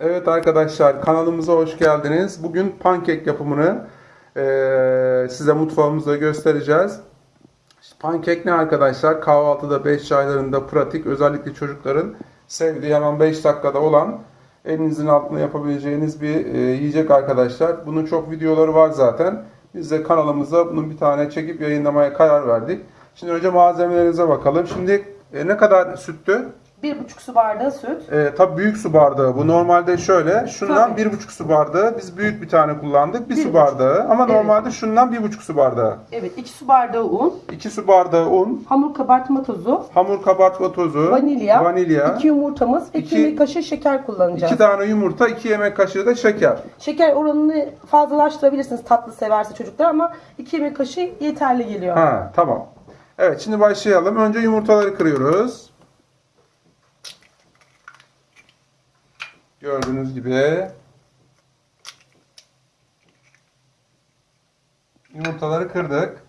Evet arkadaşlar kanalımıza hoş geldiniz. Bugün pankek yapımını eee, size mutfağımızda göstereceğiz. Pankek ne arkadaşlar? Kahvaltıda 5 çaylarında pratik özellikle çocukların sevdiği hemen 5 dakikada olan elinizin altında yapabileceğiniz bir eee, yiyecek arkadaşlar. Bunun çok videoları var zaten. Biz de kanalımıza bunun bir tane çekip yayınlamaya karar verdik. Şimdi önce malzemelerinize bakalım. Şimdi e, ne kadar süttü? Bir buçuk su bardağı süt. E, tabii büyük su bardağı bu. Normalde şöyle, şundan Tabii. bir buçuk su bardağı. Biz büyük bir tane kullandık. Bir, Bir su buçuk. bardağı. Ama Evet. normalde şundan bir buçuk su bardağı. Evet iki su bardağı un. İki su bardağı un, Hamur kabartma tozu. hamur kabartma tozu, Vanilya. vanilya, iki yumurtamız. ve İki- iki yemek kaşığı şeker kullanacağız. iki tane yumurta, iki yemek kaşığı da şeker. Şeker oranını fazlalaştırabilirsiniz tatlı severse çocuklar ama iki yemek kaşığı yeterli geliyor. Ha, tamam. Evet, şimdi başlayalım. Önce yumurtaları kırıyoruz. Gördüğünüz gibi. Yumurtaları kırdık.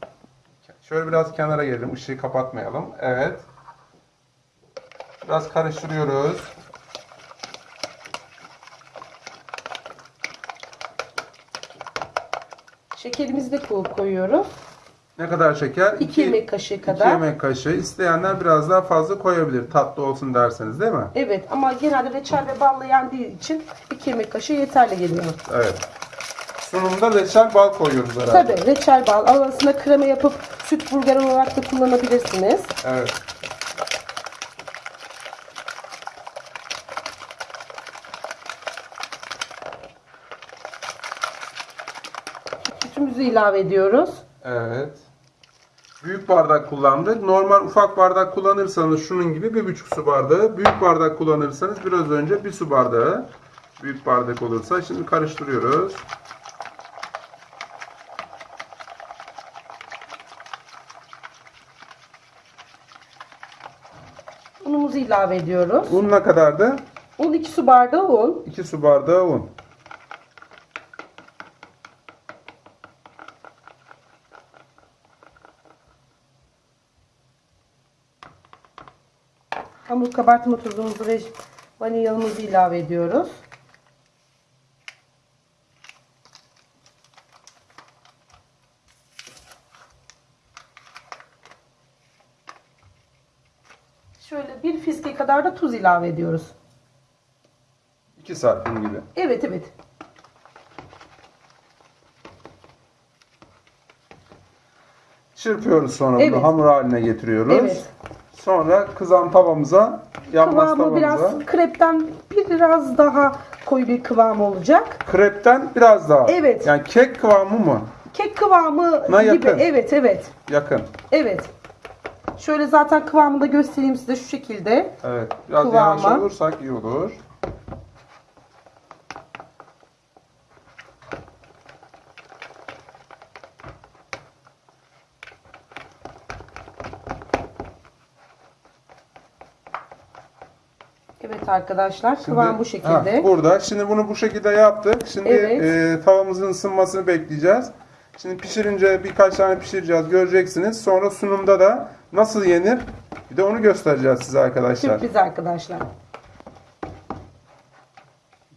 Şöyle biraz kenara gelelim. ışığı kapatmayalım. Evet. Biraz karıştırıyoruz. Şekerimizi de ko- koyuyoruz. Ne kadar şeker? İki yemek kaşığı kadar. yemek kaşığı. İsteyenler biraz daha fazla koyabilir. Tatlı olsun derseniz değil mi? Evet ama genelde reçel ve balla yendiği için iki yemek kaşığı yeterli geliyor. Evet. Sunumda reçel bal koyuyoruz herhalde. Tabii reçel bal arasında krema yapıp süt burger olarak da kullanabilirsiniz. Evet. Sütümüzü ilave ediyoruz. Evet. Büyük bardak kullandık. Normal ufak bardak kullanırsanız şunun gibi bir buçuk su bardağı. Büyük bardak kullanırsanız biraz önce bir su bardağı. Büyük bardak olursa şimdi karıştırıyoruz. Unumuzu ilave ediyoruz. Un ne kadardı? Un 2 su bardağı un. 2 su bardağı un. Hamur kabartma tuzumuzu ve vanilyamızı ilave ediyoruz. Şöyle bir fiske kadar da tuz ilave ediyoruz. 2 santim gibi. Evet evet. Çırpıyoruz sonra Evet. bunu hamur haline getiriyoruz. Evet. Sonra kızan tavamıza, yanmaz Kıvamı tavamıza. biraz krepten biraz daha koyu bir kıvam olacak. Krepten biraz daha. Evet. Yani kek kıvamı mı? Kek kıvamı Na gibi. yakın. Evet evet. Yakın. Evet. Şöyle zaten kıvamını da göstereyim size şu şekilde. Evet. Biraz Kıvamı. yavaş olursak iyi olur. Evet arkadaşlar Şimdi- kıvam bu şekilde. Ha, burada. Şimdi bunu bu şekilde yaptık. Şimdi Evet. e, tavamızın ısınmasını bekleyeceğiz. Şimdi pişirince birkaç tane pişireceğiz. Göreceksiniz. Sonra sunumda da nasıl yenir? Bir de onu göstereceğiz size arkadaşlar. Sürpriz arkadaşlar.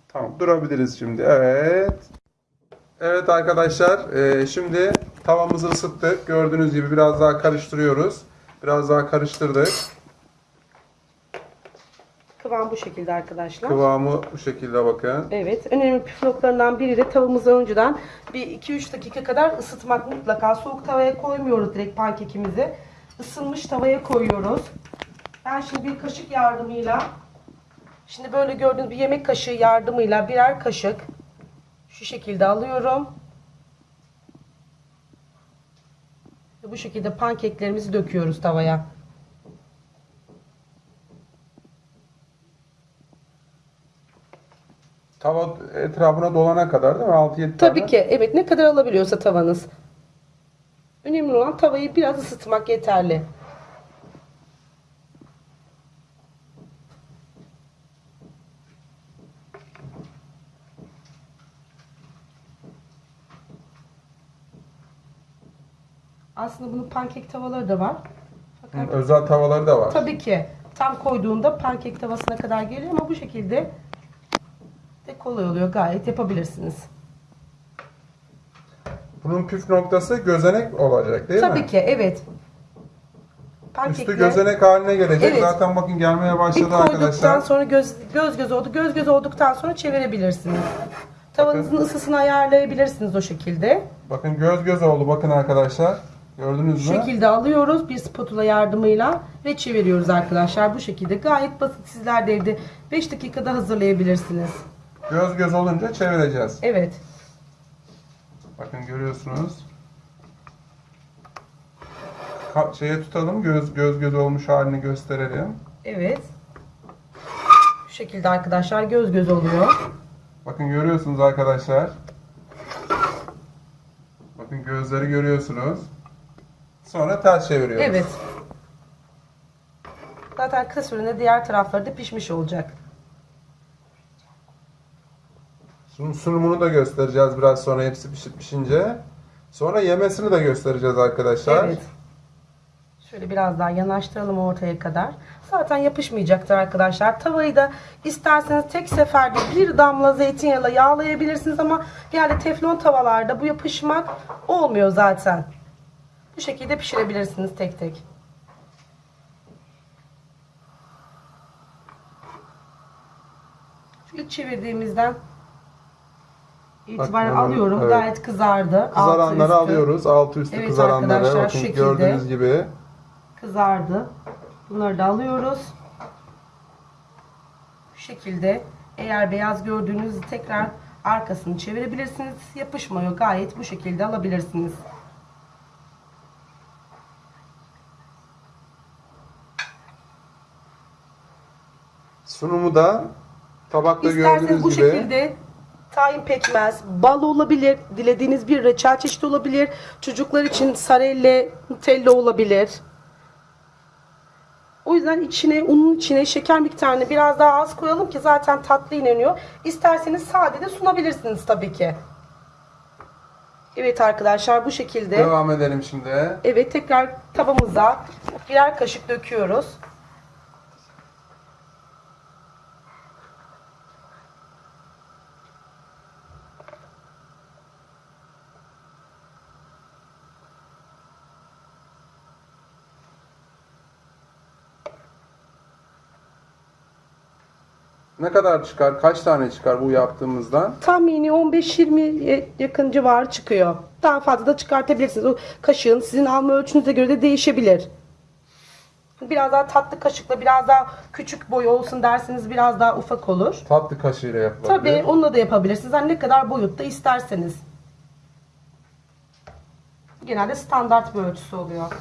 Tamam durabiliriz şimdi. Evet. Evet arkadaşlar e, şimdi tavamızı ısıttık. Gördüğünüz gibi biraz daha karıştırıyoruz. Biraz daha karıştırdık. Kıvam bu şekilde arkadaşlar. Kıvamı bu şekilde bakın. Evet. Önemli püf noktalarından biri de tavamızı önceden bir 2-3 dakika kadar ısıtmak mutlaka. Soğuk tavaya koymuyoruz direkt pankekimizi. Isınmış tavaya koyuyoruz. Ben şimdi bir kaşık yardımıyla şimdi böyle gördüğünüz bir yemek kaşığı yardımıyla birer kaşık şu şekilde alıyorum. Ve bu şekilde pankeklerimizi döküyoruz tavaya. Tava etrafına dolana kadar değil mi? 6-7 tane. Tabii ki. Evet ne kadar alabiliyorsa tavanız. Önemli olan tavayı biraz ısıtmak yeterli. Aslında bunun pankek tavaları da var. Fakat Hı, Özel tavaları da var. tabii ki tam koyduğunda pankek tavasına kadar geliyor ama bu şekilde Ve kolay oluyor. Gayet yapabilirsiniz. Bunun püf noktası gözenek olacak değil Tabii mi? ki evet. Üstü Pankekle- gözenek haline gelecek. Evet. Zaten bakın gelmeye Bir başladı koyduktan arkadaşlar. sonra göz göz göz oldu. Göz göz olduktan sonra çevirebilirsiniz. Tavanızın ısısını ayarlayabilirsiniz o şekilde. Bakın göz göz oldu bakın arkadaşlar. Gördünüz Bu mü? şekilde alıyoruz bir spatula yardımıyla ve çeviriyoruz arkadaşlar. Bu şekilde gayet basit. Sizler de evde 5 dakikada hazırlayabilirsiniz. Göz göz olunca çevireceğiz. Evet. Bakın görüyorsunuz. Ka- şeye tutalım göz göz göz olmuş halini gösterelim. Evet. Bu şekilde arkadaşlar göz göz oluyor. Bakın görüyorsunuz arkadaşlar. Bakın gözleri görüyorsunuz. Sonra ters çeviriyoruz. Evet. Zaten kısa sürede diğer tarafları da pişmiş olacak. Sunum, sunumunu da göstereceğiz biraz sonra hepsi pişip pişince. Sonra yemesini de göstereceğiz arkadaşlar. Evet. Şöyle biraz daha yanaştıralım ortaya kadar. Zaten yapışmayacaktır arkadaşlar. Tavayı da isterseniz tek seferde bir damla zeytinyağıyla yağlayabilirsiniz ama genelde teflon tavalarda bu yapışmak olmuyor zaten. Bu şekilde pişirebilirsiniz tek tek. Şu çevirdiğimizden itibaren alıyorum. evet. Gayet kızardı. Altı Kızaranları üstü. alıyoruz. Altı üstü Evet kızaranları. arkadaşlar, Bakın şu şekilde. gördüğünüz gibi. kızardı. Bunları da alıyoruz. Bu şekilde eğer beyaz gördüğünüzde tekrar arkasını çevirebilirsiniz. Yapışmıyor. Gayet bu şekilde alabilirsiniz. Sunumu da tabakta İsterseniz gördüğünüz bu gibi. şekilde tahin pekmez, bal olabilir, dilediğiniz bir reçel çeşidi olabilir. Çocuklar için sarelle, nutella olabilir. O yüzden içine, unun içine şeker miktarını biraz daha az koyalım ki zaten tatlı ineniyor. İsterseniz sade de sunabilirsiniz tabii ki. Evet arkadaşlar bu şekilde. Devam edelim şimdi. Evet tekrar tavamıza birer kaşık döküyoruz. Ne kadar çıkar? Kaç tane çıkar bu yaptığımızdan? Tahmini 15-20 yakın civarı çıkıyor. Daha fazla da çıkartabilirsiniz. O kaşığın sizin alma ölçünüze göre de değişebilir. Biraz daha tatlı kaşıkla biraz daha küçük boy olsun derseniz biraz daha ufak olur. Tatlı kaşığıyla yapılabilir. Tabii onunla da yapabilirsiniz. Hani ne kadar boyutta isterseniz. Genelde standart bir ölçüsü oluyor.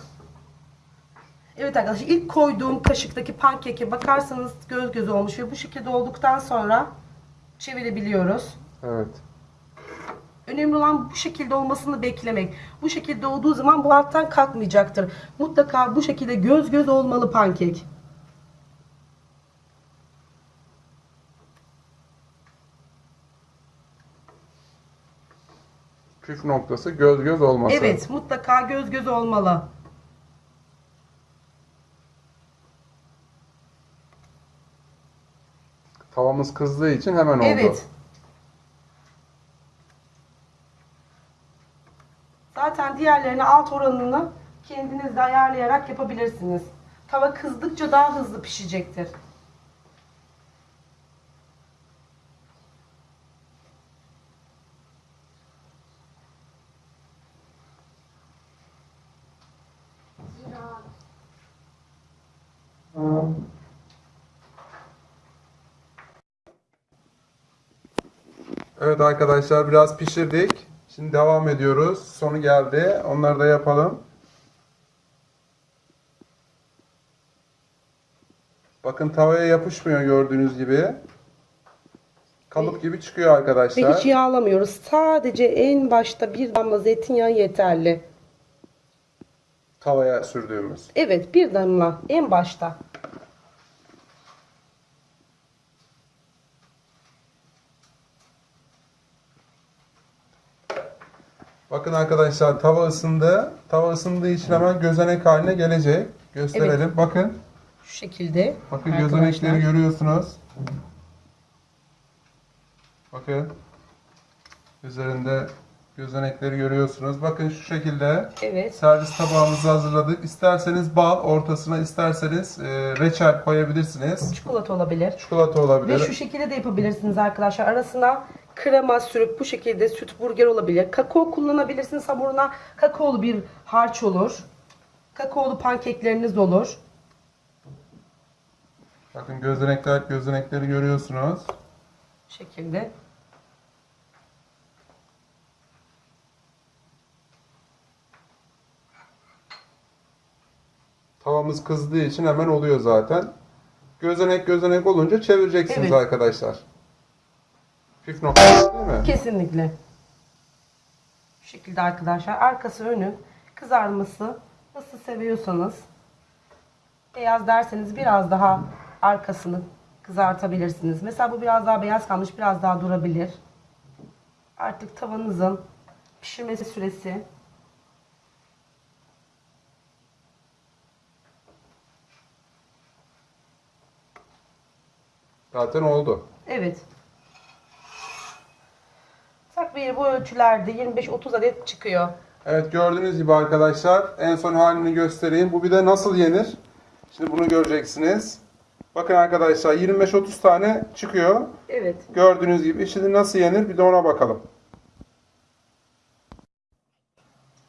Evet arkadaşlar ilk koyduğum kaşıktaki pankeke bakarsanız göz göz olmuş ve bu şekilde olduktan sonra çevirebiliyoruz. Evet. Önemli olan bu şekilde olmasını beklemek. Bu şekilde olduğu zaman bu alttan kalkmayacaktır. Mutlaka bu şekilde göz göz olmalı pankek. Püf noktası göz göz olması. Evet mutlaka göz göz olmalı. Tavamız kızdığı için hemen oldu. Evet. Zaten diğerlerini alt oranını kendiniz de ayarlayarak yapabilirsiniz. Tava kızdıkça daha hızlı pişecektir. Evet arkadaşlar biraz pişirdik. Şimdi devam ediyoruz. Sonu geldi. Onları da yapalım. Bakın tavaya yapışmıyor gördüğünüz gibi. Kalıp gibi çıkıyor Ve arkadaşlar. hiç yağlamıyoruz. Sadece en başta bir damla zeytinyağı yeterli. Tavaya sürdüğümüz. Evet bir damla en başta. Bakın arkadaşlar tava ısındı. Tava ısındığı için hemen gözenek haline gelecek. Gösterelim. Bakın. Şu şekilde. Bakın arkadaşlar. gözenekleri görüyorsunuz. Bakın. Üzerinde gözenekleri görüyorsunuz. Bakın şu şekilde Evet. servis tabağımızı hazırladık. İsterseniz bal ortasına, isterseniz e, reçel koyabilirsiniz. Çikolata olabilir. Çikolata olabilir. Ve şu şekilde de yapabilirsiniz arkadaşlar. Arasına krema sürüp bu şekilde süt burger olabilir. Kakao kullanabilirsiniz hamuruna. Kakaolu bir harç olur. Kakaolu pankekleriniz olur. Bakın gözenekler, gözenekleri görüyorsunuz. Bu şekilde. Tavamız kızdığı için hemen oluyor zaten. Gözenek gözenek olunca çevireceksiniz Evet. arkadaşlar. Püf noktası değil mi? Kesinlikle. Bu şekilde arkadaşlar. Arkası önü kızarması nasıl seviyorsanız beyaz derseniz biraz daha arkasını kızartabilirsiniz. Mesela bu biraz daha beyaz kalmış biraz daha durabilir. Artık tavanızın pişirmesi süresi Zaten oldu. Evet. Takribi bu ölçülerde 25-30 adet çıkıyor. Evet gördüğünüz gibi arkadaşlar en son halini göstereyim. Bu bir de nasıl yenir? Şimdi bunu göreceksiniz. Bakın arkadaşlar 25-30 tane çıkıyor. Evet. Gördüğünüz gibi şimdi nasıl yenir bir de ona bakalım.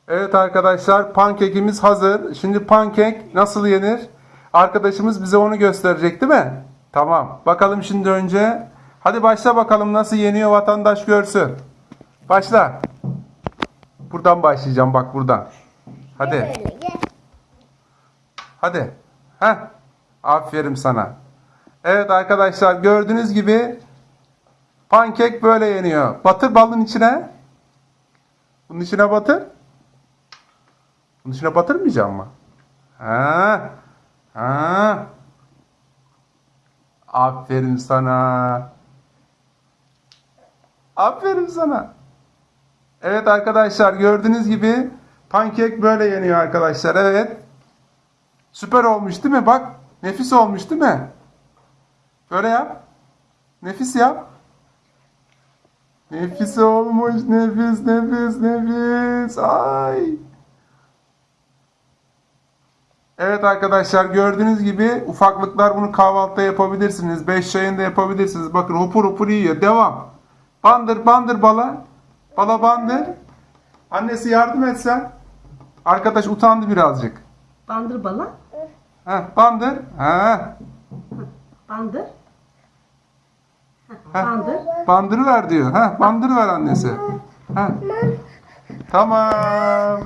Evet arkadaşlar pankekimiz hazır. Şimdi pankek nasıl yenir? Arkadaşımız bize onu gösterecek değil mi? Tamam. Bakalım şimdi önce. Hadi başla bakalım nasıl yeniyor vatandaş görsün. Başla. Buradan başlayacağım bak buradan. Hadi. Hadi. Heh. Aferin sana. Evet arkadaşlar gördüğünüz gibi pankek böyle yeniyor. Batır balın içine. Bunun içine batır. Bunun içine batırmayacağım mı? Ha. Ha. Aferin sana. Aferin sana. Evet arkadaşlar gördüğünüz gibi pankek böyle yeniyor arkadaşlar. Evet. Süper olmuş değil mi? Bak nefis olmuş değil mi? Böyle yap. Nefis yap. Nefis olmuş. Nefis, nefis, nefis. Ay. Evet arkadaşlar gördüğünüz gibi ufaklıklar bunu kahvaltıda yapabilirsiniz. Beş çayında yapabilirsiniz. Bakın hopur hopur yiyor. Devam. Bandır bandır bala. Bala bandır. Annesi yardım etsen. Arkadaş utandı birazcık. Bandır bala. Heh, bandır. Ha. Bandır. Heh. Bandır. Bandırıver diyor. Ha, bandırıver annesi. Ha. Tamam.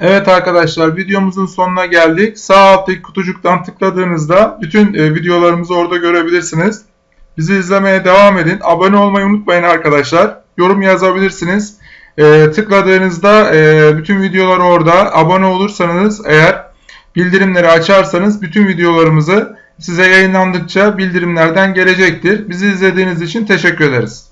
Evet arkadaşlar videomuzun sonuna geldik. Sağ alttaki kutucuktan tıkladığınızda bütün e, videolarımızı orada görebilirsiniz. Bizi izlemeye devam edin. Abone olmayı unutmayın arkadaşlar. Yorum yazabilirsiniz. E, tıkladığınızda e, bütün videolar orada. Abone olursanız eğer bildirimleri açarsanız bütün videolarımızı size yayınlandıkça bildirimlerden gelecektir. Bizi izlediğiniz için teşekkür ederiz.